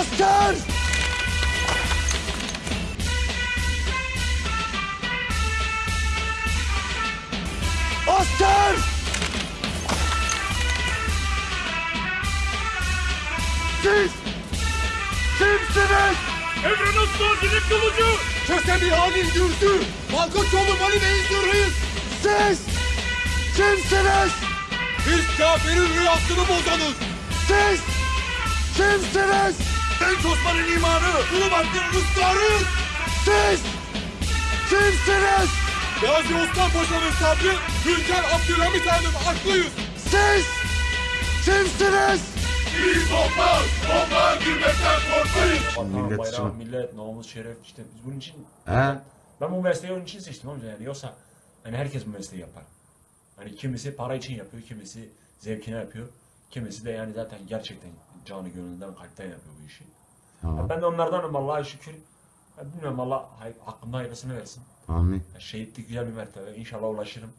asker! Asker! Siz kimsiniz? Emre Nuslan Dilip Kılıcı! Kösemi Halil Dürdü! Malkoçoğlu Mali Bey'in Dürrüyüz! Siz kimsiniz? Biz kafirin rüyasını bozanız! Siz kimsiniz? Genç Osman'ın imanı, Ulubatlı'nın ısrarıyız. Siz kimsiniz? Gazi Osman Paşa'nın sabrı, Hünkar Abdülhamit Han'ın aklıyız. Siz kimsiniz? Biz toplar! Toprağa girmekten korkmayız! Millet bayram, için- millet, namus, şeref işte biz bunun için... He? Ben bu mesleği onun için seçtim amca yani yoksa hani herkes bu mesleği yapar. Hani kimisi para için yapıyor, kimisi zevkine yapıyor. Kimisi de yani zaten gerçekten canı gönülden kalpten yapıyor bu işi. Tamam. Ben de onlardanım Allah'a şükür. Bilmiyorum Allah hakkımda hayırlısını versin. Amin. Şehitlik güzel bir mertebe. İnşallah ulaşırım.